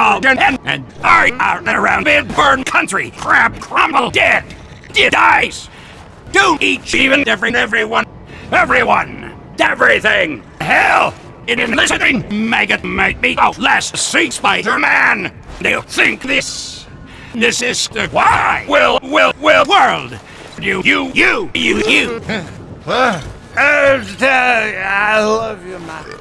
all dead and, and are out and around mid burn country. Crab crumble dead. Dead dies. Do each even every everyone. Everyone. Everything. Hell. It is listening. Maggot might be out oh, less Sea Spider-Man. Do you think this? This is the why? Will, will, will world. You, you, you, you, you. Uh, I love you, man.